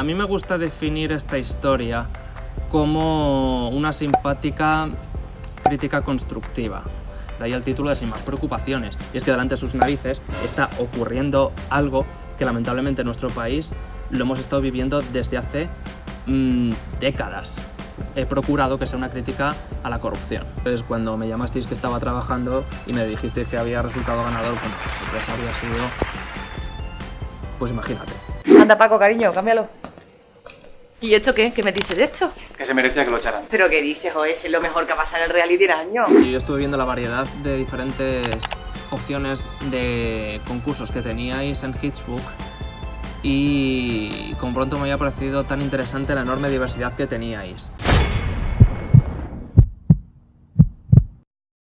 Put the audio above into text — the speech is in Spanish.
A mí me gusta definir esta historia como una simpática crítica constructiva. De ahí el título de Sin más preocupaciones. Y es que delante de sus narices está ocurriendo algo que lamentablemente en nuestro país lo hemos estado viviendo desde hace mmm, décadas. He procurado que sea una crítica a la corrupción. Entonces cuando me llamasteis que estaba trabajando y me dijisteis que había resultado ganador, pues sorpresa había sido... Pues imagínate. Anda Paco, cariño, cámbialo. ¿Y esto qué? ¿Qué me dices de esto? Que se merecía que lo echaran. ¿Pero qué dices, o es lo mejor que ha pasado en el reality del año? Y yo estuve viendo la variedad de diferentes opciones de concursos que teníais en Hitsbook y con pronto me había parecido tan interesante la enorme diversidad que teníais.